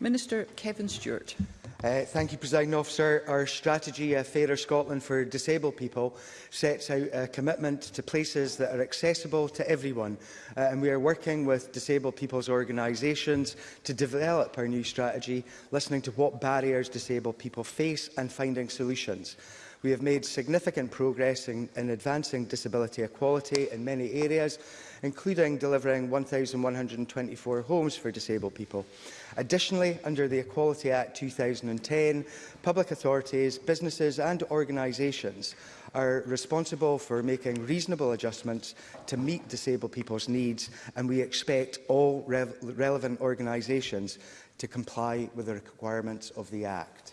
Minister Kevin Stewart. Uh, thank you, President Officer. Our strategy, uh, Fairer Scotland for Disabled People, sets out a commitment to places that are accessible to everyone. Uh, and we are working with disabled people's organisations to develop our new strategy, listening to what barriers disabled people face and finding solutions. We have made significant progress in, in advancing disability equality in many areas, including delivering 1,124 homes for disabled people. Additionally, under the Equality Act 2010, public authorities, businesses and organisations are responsible for making reasonable adjustments to meet disabled people's needs, and we expect all re relevant organisations to comply with the requirements of the Act.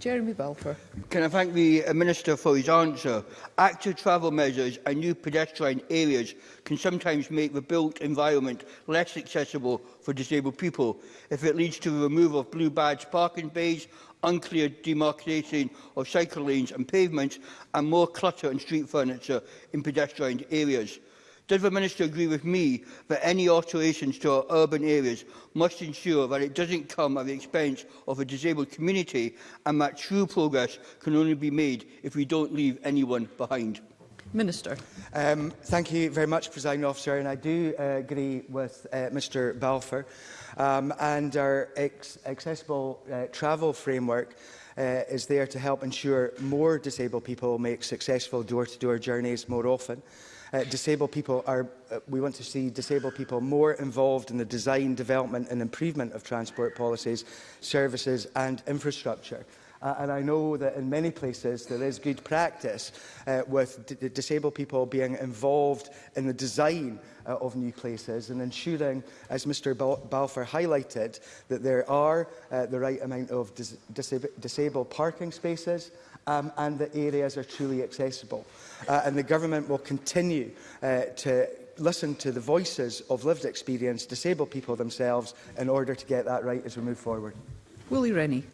Jeremy Balfour. Can I thank the uh, Minister for his answer? Active travel measures and new pedestrian areas can sometimes make the built environment less accessible for disabled people if it leads to the removal of blue badge parking bays, unclear demarcation of cycle lanes and pavements, and more clutter and street furniture in pedestrian areas. Does the Minister agree with me that any alterations to our urban areas must ensure that it doesn't come at the expense of a disabled community and that true progress can only be made if we don't leave anyone behind? Minister. Um, thank you very much, Presiding Officer, and I do uh, agree with uh, Mr Balfour. Um, and our ex accessible uh, travel framework uh, is there to help ensure more disabled people make successful door-to-door -door journeys more often. Uh, disabled people are, uh, we want to see disabled people more involved in the design, development and improvement of transport policies, services and infrastructure. Uh, and I know that in many places there is good practice uh, with disabled people being involved in the design uh, of new places and ensuring, as Mr Balfour highlighted, that there are uh, the right amount of dis dis disabled parking spaces um, and that areas are truly accessible. Uh, and the government will continue uh, to listen to the voices of lived experience, disabled people themselves, in order to get that right as we move forward. Willie Rennie.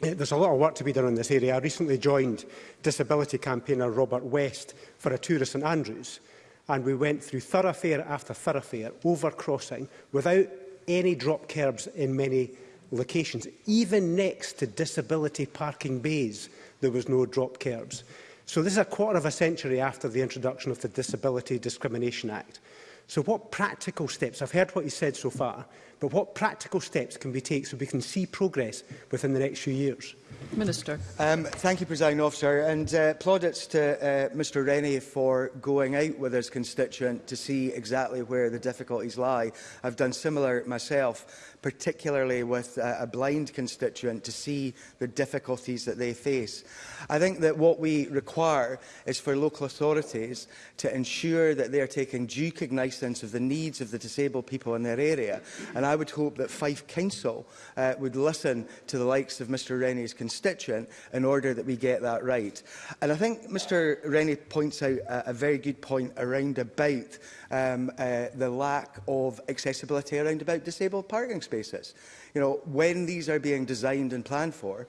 There's a lot of work to be done in this area. I recently joined disability campaigner Robert West for a tour of St Andrews, and we went through thoroughfare after thoroughfare, over crossing, without any drop curbs in many locations. Even next to disability parking bays, there was no drop curbs. So this is a quarter of a century after the introduction of the Disability Discrimination Act. So what practical steps, I've heard what you said so far, but what practical steps can we take so we can see progress within the next few years? Minister. Um, thank you, President Officer, and uh, plaudits to uh, Mr Rennie for going out with his constituent to see exactly where the difficulties lie. I've done similar myself, particularly with uh, a blind constituent, to see the difficulties that they face. I think that what we require is for local authorities to ensure that they are taking due cognizance of the needs of the disabled people in their area, and I would hope that Fife Council uh, would listen to the likes of Mr Rennie's constituent constituent in order that we get that right. And I think Mr Rennie points out a, a very good point around about um, uh, the lack of accessibility around about disabled parking spaces. You know, when these are being designed and planned for,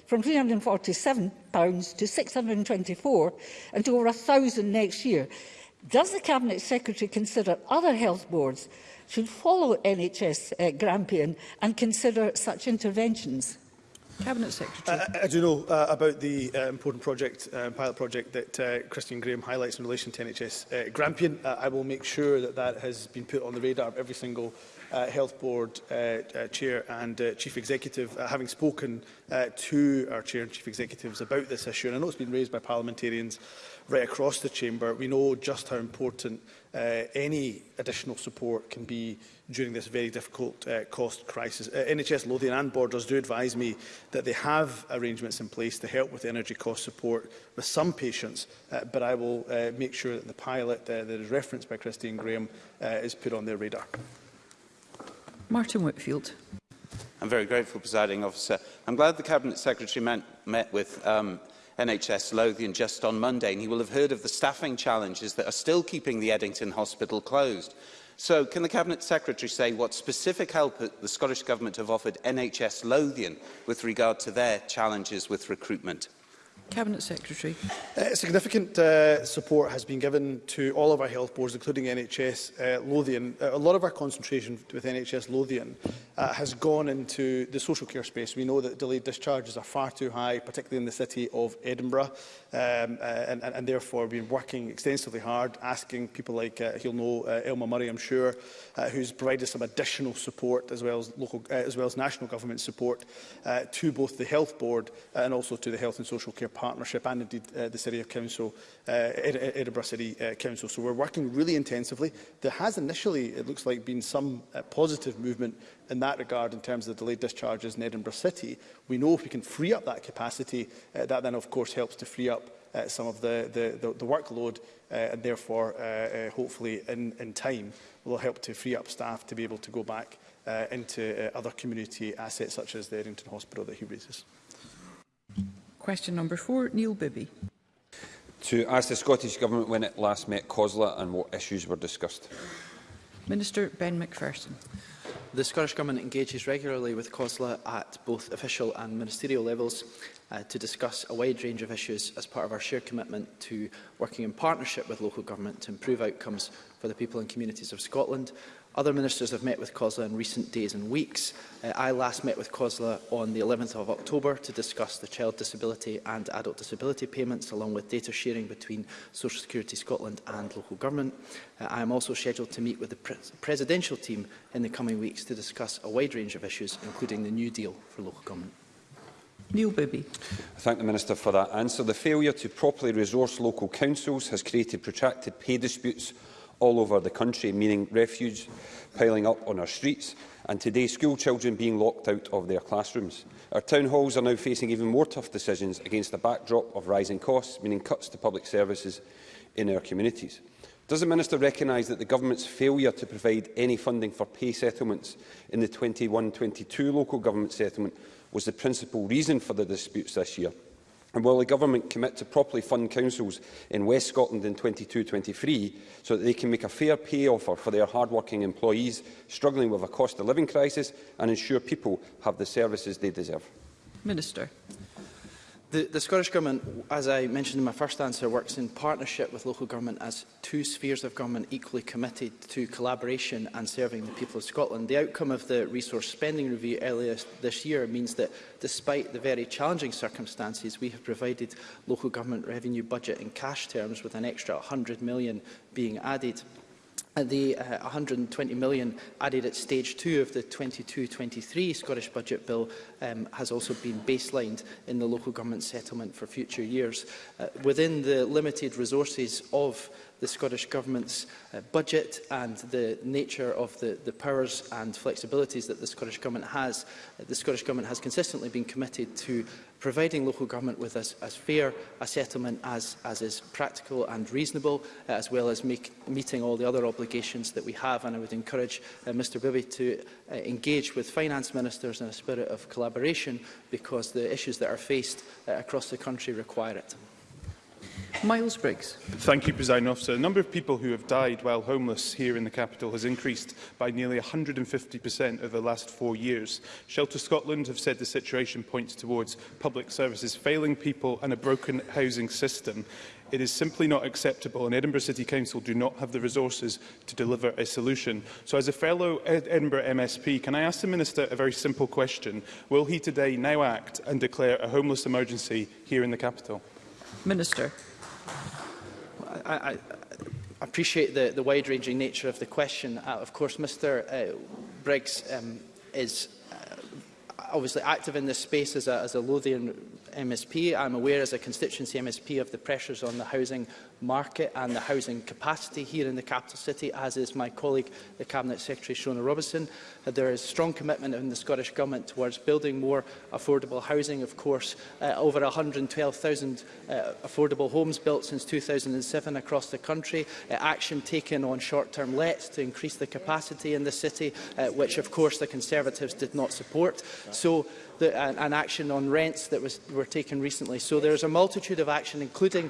from £347 to £624 and to over £1,000 next year. Does the Cabinet Secretary consider other health boards should follow NHS uh, Grampian and consider such interventions? Cabinet Secretary. Uh, uh, I do know uh, about the uh, important project, uh, pilot project that uh, Christian Graham highlights in relation to NHS uh, Grampian. Uh, I will make sure that that has been put on the radar of every single uh, Health Board uh, uh, Chair and uh, Chief Executive, uh, having spoken uh, to our Chair and Chief Executives about this issue, and I know it's been raised by parliamentarians right across the chamber, we know just how important uh, any additional support can be during this very difficult uh, cost crisis. Uh, NHS Lothian and Borders do advise me that they have arrangements in place to help with energy cost support with some patients, uh, but I will uh, make sure that the pilot uh, that is referenced by Christine Graham uh, is put on their radar. Martin Whitfield. I'm very grateful, presiding officer. I'm glad the Cabinet Secretary met, met with um, NHS Lothian just on Monday, and he will have heard of the staffing challenges that are still keeping the Eddington Hospital closed. So can the Cabinet Secretary say what specific help the Scottish Government have offered NHS Lothian with regard to their challenges with recruitment? Cabinet Secretary. Uh, significant uh, support has been given to all of our health boards, including NHS uh, Lothian. Uh, a lot of our concentration with NHS Lothian uh, has gone into the social care space. We know that delayed discharges are far too high, particularly in the city of Edinburgh, um, uh, and, and, and therefore we've been working extensively hard, asking people like, uh, he'll know uh, Elma Murray, I'm sure, uh, who's provided some additional support as well as, local, uh, as well as national government support uh, to both the health board and also to the health and social care partnership and indeed uh, the City of Council, uh, Edinburgh City uh, Council. So we're working really intensively. There has initially, it looks like, been some uh, positive movement in that regard in terms of the delayed discharges in Edinburgh City. We know if we can free up that capacity, uh, that then of course helps to free up uh, some of the, the, the, the workload uh, and therefore uh, uh, hopefully in, in time will help to free up staff to be able to go back uh, into uh, other community assets such as the Errington Hospital that he raises. Question number four, Neil Bibby. To ask the Scottish Government when it last met COSLA and what issues were discussed. Minister Ben McPherson. The Scottish Government engages regularly with COSLA at both official and ministerial levels uh, to discuss a wide range of issues as part of our shared commitment to working in partnership with local government to improve outcomes for the people and communities of Scotland Other ministers have met with COSLA in recent days and weeks. Uh, I last met with COSLA on the 11th of October to discuss the child disability and adult disability payments, along with data sharing between Social Security Scotland and local government. Uh, I am also scheduled to meet with the pre presidential team in the coming weeks to discuss a wide range of issues, including the new deal for local government. Neil Bibby. I thank the Minister for that answer. The failure to properly resource local councils has created protracted pay disputes all over the country, meaning refuge piling up on our streets and today school children being locked out of their classrooms. Our town halls are now facing even more tough decisions against the backdrop of rising costs, meaning cuts to public services in our communities. Does the Minister recognise that the Government's failure to provide any funding for pay settlements in the 21-22 local government settlement was the principal reason for the disputes this year? And will the Government commit to properly fund councils in West Scotland in 22-23 so that they can make a fair pay offer for their hard-working employees struggling with a cost-of-living crisis and ensure people have the services they deserve? Minister. The, the, Scottish Government, as I mentioned in my first answer, works in partnership with local government as two spheres of government equally committed to collaboration and serving the people of Scotland. The outcome of the resource spending review earlier this year means that, despite the very challenging circumstances, we have provided local government revenue budget in cash terms with an extra £100 million being added the uh, 120 million added at stage two of the 22-23 Scottish Budget Bill um, has also been baselined in the local government settlement for future years. Uh, within the limited resources of the Scottish Government's uh, budget and the nature of the, the powers and flexibilities that the Scottish Government has, uh, the Scottish Government has consistently been committed to providing local government with as, as fair a settlement as, as is practical and reasonable, uh, as well as make, meeting all the other obligations that we have. And I would encourage uh, Mr Bibby to uh, engage with finance ministers in a spirit of collaboration, because the issues that are faced uh, across the country require it. Miles Briggs. Thank you, President Officer. The number of people who have died while homeless here in the capital has increased by nearly 150% over the last four years. Shelter Scotland have said the situation points towards public services failing people and a broken housing system. It is simply not acceptable and Edinburgh City Council do not have the resources to deliver a solution. So as a fellow Ed Edinburgh MSP, can I ask the Minister a very simple question? Will he today now act and declare a homeless emergency here in the capital? Minister. I, I appreciate the, the wide-ranging nature of the question. Uh, of course, Mr uh, Briggs um, is uh, obviously active in this space as a, as a Lothian MSP. I'm aware as a constituency MSP of the pressures on the housing market and the housing capacity here in the capital city, as is my colleague, the Cabinet Secretary Shona Robinson. Uh, there is strong commitment in the Scottish Government towards building more affordable housing. Of course, uh, over 112,000 uh, affordable homes built since 2007 across the country. Uh, action taken on short-term lets to increase the capacity in the city, uh, which of course the Conservatives did not support. So the, an, an action on rents that was, were taken recently. So there's a multitude of action, including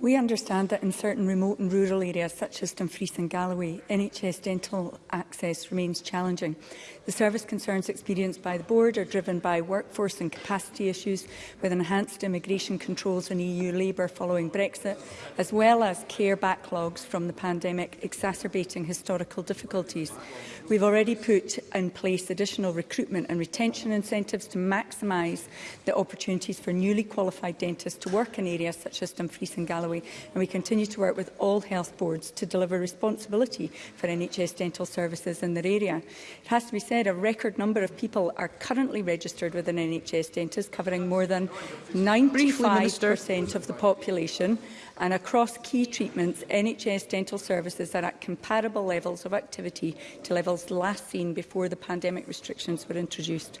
We understand that in certain remote and rural areas, such as Dumfries and Galloway, NHS dental access remains challenging. The service concerns experienced by the board are driven by workforce and capacity issues, with enhanced immigration controls and EU labour following Brexit, as well as care backlogs from the pandemic exacerbating historical difficulties. We've already put in place additional recruitment and retention incentives to maximise the opportunities for newly qualified dentists to work in areas such as Dumfries and Galloway Galloway, and we continue to work with all health boards to deliver responsibility for NHS dental services in their area. It has to be said a record number of people are currently registered with an NHS dentist, covering more than 95% of the population, and across key treatments, NHS dental services are at comparable levels of activity to levels last seen before the pandemic restrictions were introduced.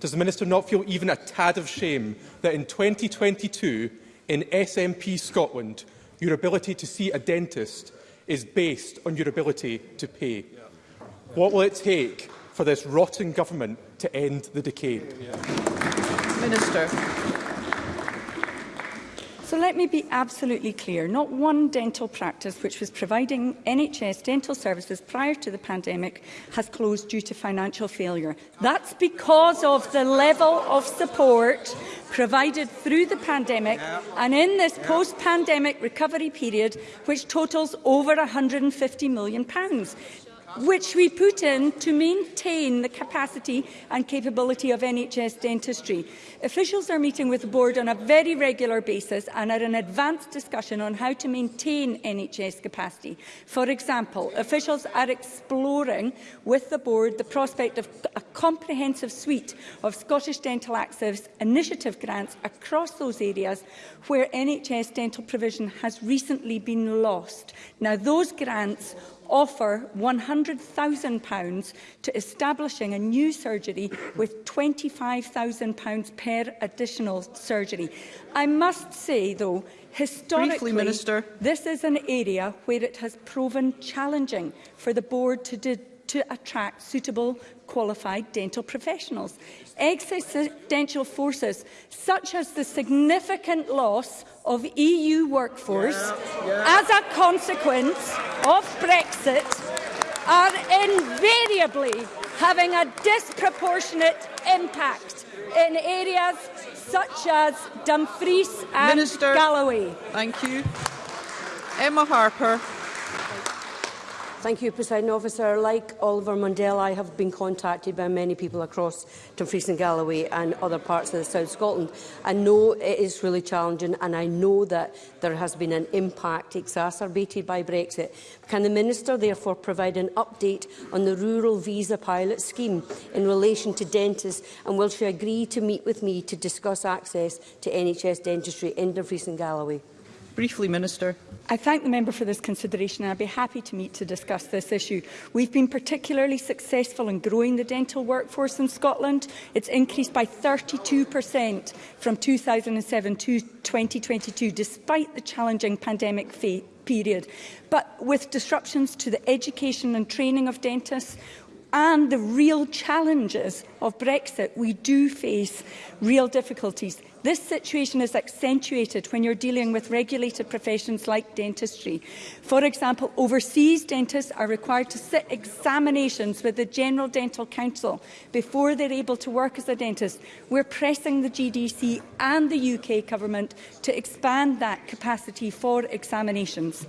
Does the Minister not feel even a tad of shame that in 2022, in SNP Scotland, your ability to see a dentist is based on your ability to pay? Yeah. What will it take for this rotten government to end the decay? Minister. So let me be absolutely clear. Not one dental practice which was providing NHS dental services prior to the pandemic has closed due to financial failure. That's because of the level of support provided through the pandemic yeah. and in this yeah. post-pandemic recovery period, which totals over £150 million which we put in to maintain the capacity and capability of NHS dentistry. Officials are meeting with the board on a very regular basis and are in advanced discussion on how to maintain NHS capacity. For example, officials are exploring with the board the prospect of a comprehensive suite of Scottish Dental Access initiative grants across those areas where NHS dental provision has recently been lost. Now, those grants offer £100,000 to establishing a new surgery with £25,000 per additional surgery. I must say, though, historically, Briefly, Minister. this is an area where it has proven challenging for the board to de to attract suitable, qualified dental professionals. Existential forces such as the significant loss of EU workforce yeah, yeah. as a consequence of Brexit are invariably having a disproportionate impact in areas such as Dumfries and Minister, Galloway. Thank you. Emma Harper. Thank you, President Officer. Like Oliver Mundell, I have been contacted by many people across Dumfries and Galloway and other parts of the South Scotland. I know it is really challenging and I know that there has been an impact exacerbated by Brexit. Can the Minister therefore provide an update on the Rural Visa Pilot Scheme in relation to dentists and will she agree to meet with me to discuss access to NHS dentistry in Dumfries and Galloway? Briefly, Minister. I thank the member for this consideration and I'd be happy to meet to discuss this issue. We've been particularly successful in growing the dental workforce in Scotland. It's increased by 32% from 2007 to 2022, despite the challenging pandemic period. But with disruptions to the education and training of dentists, and the real challenges of Brexit, we do face real difficulties. This situation is accentuated when you're dealing with regulated professions like dentistry. For example, overseas dentists are required to sit examinations with the General Dental Council before they're able to work as a dentist. We're pressing the GDC and the UK government to expand that capacity for examinations.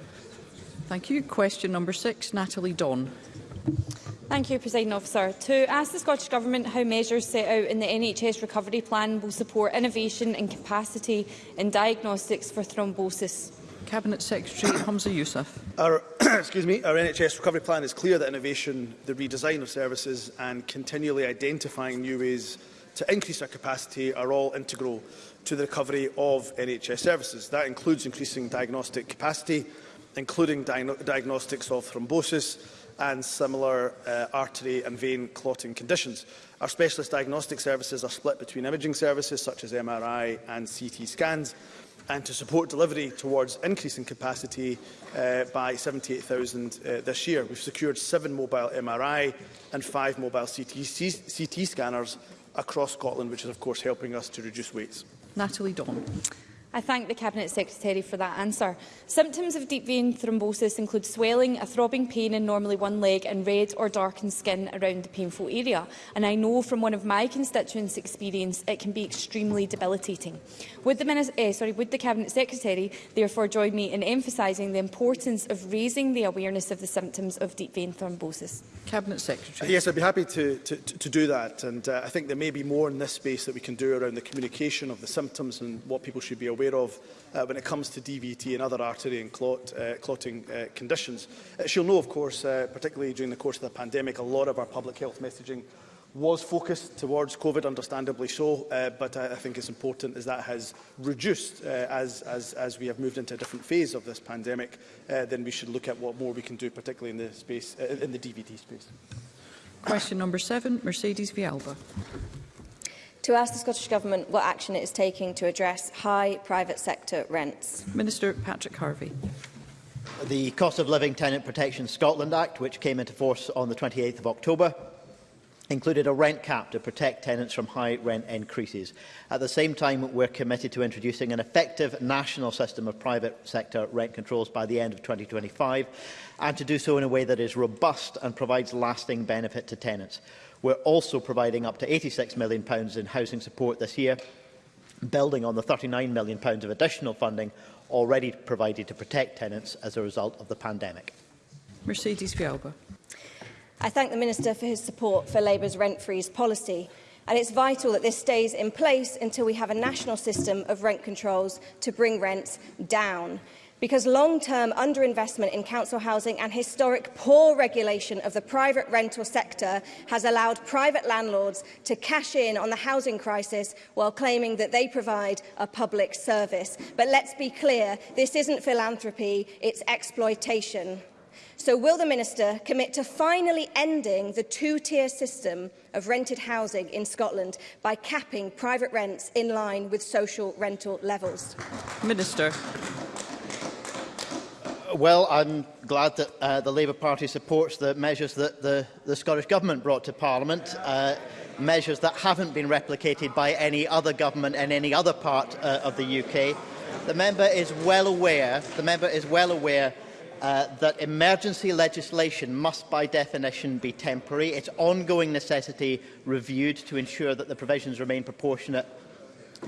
Thank you. Question number six, Natalie Don. Thank you, President Officer. To ask the Scottish Government how measures set out in the NHS Recovery Plan will support innovation and capacity in diagnostics for thrombosis. Cabinet Secretary Hamza Youssef. Our, excuse me, our NHS recovery plan is clear that innovation, the redesign of services and continually identifying new ways to increase our capacity are all integral to the recovery of NHS services. That includes increasing diagnostic capacity, including di diagnostics of thrombosis, and similar uh, artery and vein clotting conditions. Our specialist diagnostic services are split between imaging services such as MRI and CT scans and to support delivery towards increasing capacity uh, by 78,000 uh, this year. We've secured seven mobile MRI and five mobile CT, CT scanners across Scotland, which is of course helping us to reduce waits. Natalie Don. I thank the Cabinet Secretary for that answer. Symptoms of deep vein thrombosis include swelling, a throbbing pain in normally one leg and red or darkened skin around the painful area. And I know from one of my constituents' experience it can be extremely debilitating. Would the, Minister, eh, sorry, would the Cabinet Secretary therefore join me in emphasising the importance of raising the awareness of the symptoms of deep vein thrombosis? Cabinet Secretary. Uh, yes, I'd be happy to, to, to do that. And uh, I think there may be more in this space that we can do around the communication of the symptoms and what people should be aware aware of uh, when it comes to DVT and other artery and clot, uh, clotting uh, conditions. Uh, she'll know, of course, uh, particularly during the course of the pandemic, a lot of our public health messaging was focused towards COVID, understandably so, uh, but I, I think it's important as that has reduced uh, as, as, as we have moved into a different phase of this pandemic, uh, then we should look at what more we can do, particularly in the, space, uh, in the DVT space. Question number seven, Mercedes Vialba to ask the Scottish Government what action it is taking to address high private sector rents. Minister Patrick Harvey. The Cost of Living Tenant Protection Scotland Act, which came into force on the 28th of October, included a rent cap to protect tenants from high rent increases. At the same time, we're committed to introducing an effective national system of private sector rent controls by the end of 2025, and to do so in a way that is robust and provides lasting benefit to tenants. We're also providing up to £86 million in housing support this year, building on the £39 million of additional funding already provided to protect tenants as a result of the pandemic. Mercedes Fialba. I thank the Minister for his support for Labour's rent-freeze policy and it's vital that this stays in place until we have a national system of rent controls to bring rents down because long-term underinvestment in council housing and historic poor regulation of the private rental sector has allowed private landlords to cash in on the housing crisis while claiming that they provide a public service. But let's be clear, this isn't philanthropy, it's exploitation. So will the Minister commit to finally ending the two-tier system of rented housing in Scotland by capping private rents in line with social rental levels? Minister. Well, I'm glad that uh, the Labour Party supports the measures that the, the Scottish Government brought to Parliament, uh, measures that haven't been replicated by any other government in any other part uh, of the UK. The member is well aware, the member is well aware uh, that emergency legislation must by definition be temporary. Its ongoing necessity reviewed to ensure that the provisions remain proportionate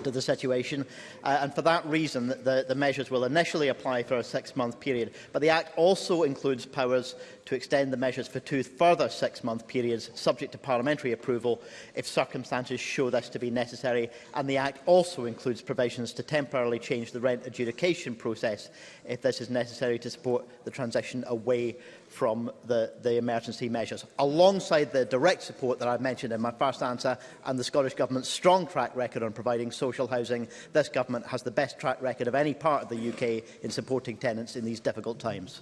to the situation uh, and for that reason the, the measures will initially apply for a six-month period but the Act also includes powers to extend the measures for two further six-month periods subject to parliamentary approval if circumstances show this to be necessary and the Act also includes provisions to temporarily change the rent adjudication process if this is necessary to support the transition away from the, the emergency measures, alongside the direct support that I mentioned in my first answer and the Scottish Government's strong track record on providing social housing. This Government has the best track record of any part of the UK in supporting tenants in these difficult times.